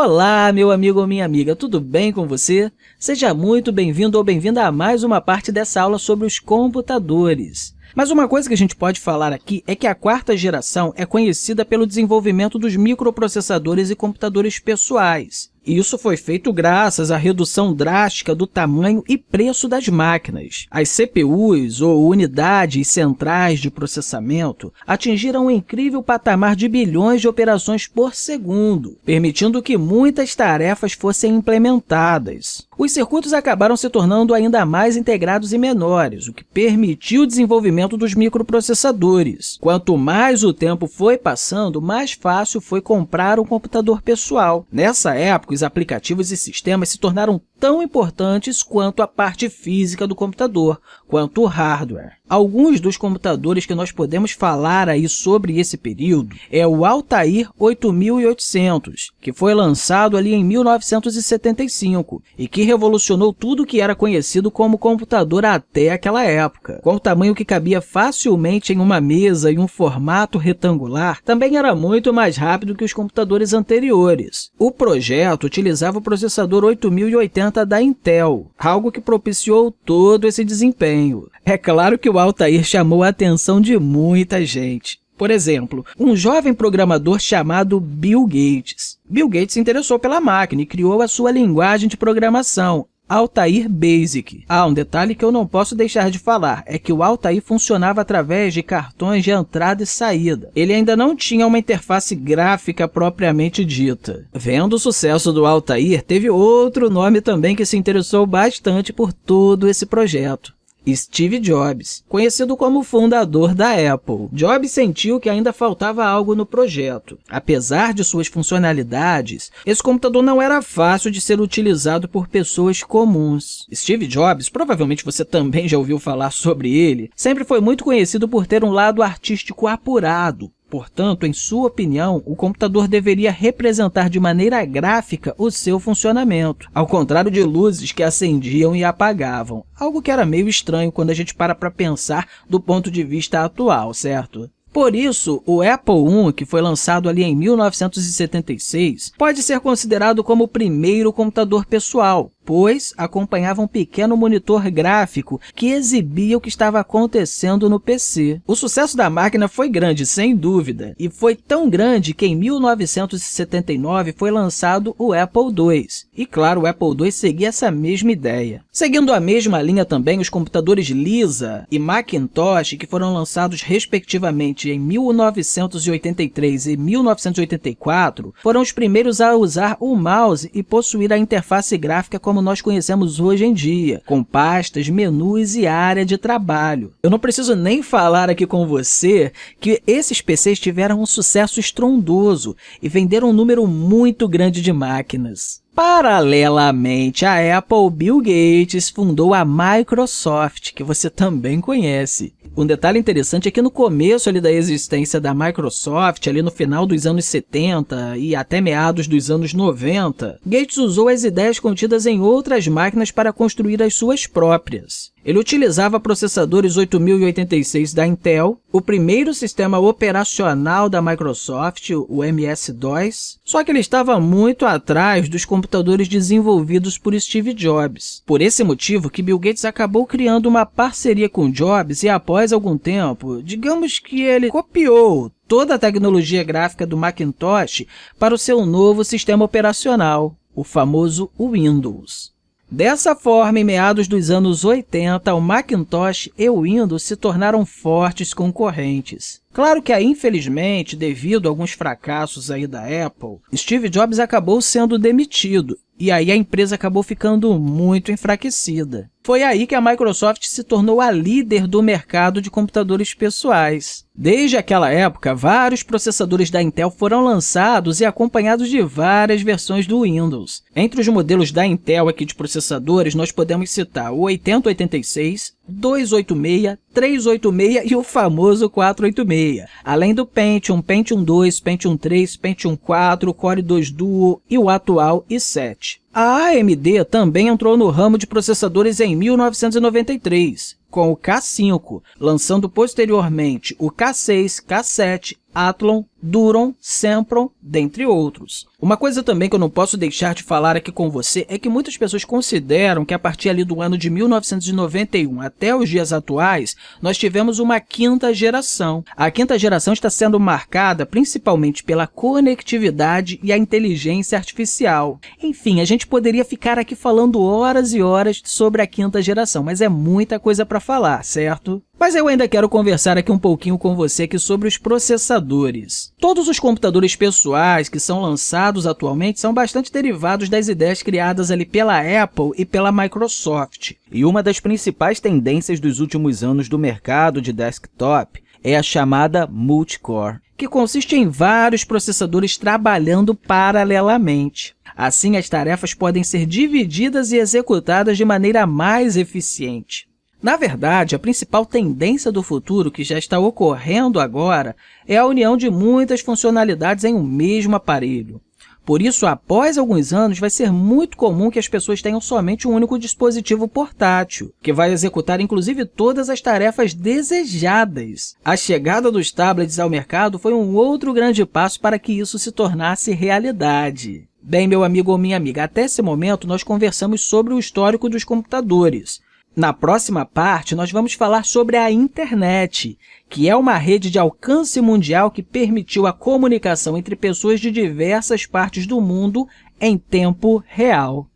Olá, meu amigo ou minha amiga, tudo bem com você? Seja muito bem-vindo ou bem-vinda a mais uma parte dessa aula sobre os computadores. Mas uma coisa que a gente pode falar aqui é que a quarta geração é conhecida pelo desenvolvimento dos microprocessadores e computadores pessoais. Isso foi feito graças à redução drástica do tamanho e preço das máquinas. As CPUs, ou Unidades Centrais de Processamento, atingiram um incrível patamar de bilhões de operações por segundo, permitindo que muitas tarefas fossem implementadas. Os circuitos acabaram se tornando ainda mais integrados e menores, o que permitiu o desenvolvimento dos microprocessadores. Quanto mais o tempo foi passando, mais fácil foi comprar um computador pessoal. Nessa época, os aplicativos e sistemas se tornaram tão importantes quanto a parte física do computador, quanto o hardware. Alguns dos computadores que nós podemos falar aí sobre esse período é o Altair 8800, que foi lançado ali em 1975 e que revolucionou tudo que era conhecido como computador até aquela época. Com o tamanho que cabia facilmente em uma mesa e um formato retangular, também era muito mais rápido que os computadores anteriores. O projeto utilizava o processador 8080 da Intel, algo que propiciou todo esse desempenho. É claro que o Altair chamou a atenção de muita gente. Por exemplo, um jovem programador chamado Bill Gates. Bill Gates se interessou pela máquina e criou a sua linguagem de programação, Altair Basic. Ah, um detalhe que eu não posso deixar de falar é que o Altair funcionava através de cartões de entrada e saída. Ele ainda não tinha uma interface gráfica propriamente dita. Vendo o sucesso do Altair, teve outro nome também que se interessou bastante por todo esse projeto. Steve Jobs, conhecido como fundador da Apple. Jobs sentiu que ainda faltava algo no projeto. Apesar de suas funcionalidades, esse computador não era fácil de ser utilizado por pessoas comuns. Steve Jobs, provavelmente você também já ouviu falar sobre ele, sempre foi muito conhecido por ter um lado artístico apurado, Portanto, em sua opinião, o computador deveria representar de maneira gráfica o seu funcionamento, ao contrário de luzes que acendiam e apagavam, algo que era meio estranho quando a gente para para pensar do ponto de vista atual, certo? Por isso, o Apple I, que foi lançado ali em 1976, pode ser considerado como o primeiro computador pessoal, depois acompanhava um pequeno monitor gráfico que exibia o que estava acontecendo no PC. O sucesso da máquina foi grande, sem dúvida, e foi tão grande que em 1979 foi lançado o Apple II. E claro, o Apple II seguia essa mesma ideia. Seguindo a mesma linha também, os computadores Lisa e Macintosh, que foram lançados respectivamente em 1983 e 1984, foram os primeiros a usar o mouse e possuir a interface gráfica como como nós conhecemos hoje em dia, com pastas, menus e área de trabalho. Eu não preciso nem falar aqui com você que esses PCs tiveram um sucesso estrondoso e venderam um número muito grande de máquinas. Paralelamente à Apple, Bill Gates fundou a Microsoft, que você também conhece. Um detalhe interessante é que no começo ali da existência da Microsoft, ali no final dos anos 70 e até meados dos anos 90, Gates usou as ideias contidas em outras máquinas para construir as suas próprias. Ele utilizava processadores 8086 da Intel, o primeiro sistema operacional da Microsoft, o MS-DOS, só que ele estava muito atrás dos computadores desenvolvidos por Steve Jobs. Por esse motivo que Bill Gates acabou criando uma parceria com Jobs e, após algum tempo, digamos que ele copiou toda a tecnologia gráfica do Macintosh para o seu novo sistema operacional, o famoso Windows. Dessa forma, em meados dos anos 80, o Macintosh e o Windows se tornaram fortes concorrentes. Claro que, infelizmente, devido a alguns fracassos aí da Apple, Steve Jobs acabou sendo demitido e aí a empresa acabou ficando muito enfraquecida. Foi aí que a Microsoft se tornou a líder do mercado de computadores pessoais. Desde aquela época, vários processadores da Intel foram lançados e acompanhados de várias versões do Windows. Entre os modelos da Intel aqui de processadores, nós podemos citar o 8086, 286, 386 e o famoso 486, além do Pentium, Pentium 2, Pentium 3, Pentium 4, Core 2 Duo e o atual i7. A AMD também entrou no ramo de processadores em 1993, com o K5, lançando posteriormente o K6, K7 Athlon, Duron, Sempron, dentre outros. Uma coisa também que eu não posso deixar de falar aqui com você é que muitas pessoas consideram que a partir ali do ano de 1991 até os dias atuais, nós tivemos uma quinta geração. A quinta geração está sendo marcada principalmente pela conectividade e a inteligência artificial. Enfim, a gente poderia ficar aqui falando horas e horas sobre a quinta geração, mas é muita coisa para falar, certo? Mas eu ainda quero conversar aqui um pouquinho com você aqui sobre os processadores. Todos os computadores pessoais que são lançados atualmente são bastante derivados das ideias criadas ali pela Apple e pela Microsoft. E uma das principais tendências dos últimos anos do mercado de desktop é a chamada multicore, que consiste em vários processadores trabalhando paralelamente. Assim, as tarefas podem ser divididas e executadas de maneira mais eficiente. Na verdade, a principal tendência do futuro que já está ocorrendo agora é a união de muitas funcionalidades em um mesmo aparelho. Por isso, após alguns anos, vai ser muito comum que as pessoas tenham somente um único dispositivo portátil, que vai executar inclusive todas as tarefas desejadas. A chegada dos tablets ao mercado foi um outro grande passo para que isso se tornasse realidade. Bem, meu amigo ou minha amiga, até esse momento nós conversamos sobre o histórico dos computadores. Na próxima parte, nós vamos falar sobre a internet, que é uma rede de alcance mundial que permitiu a comunicação entre pessoas de diversas partes do mundo em tempo real.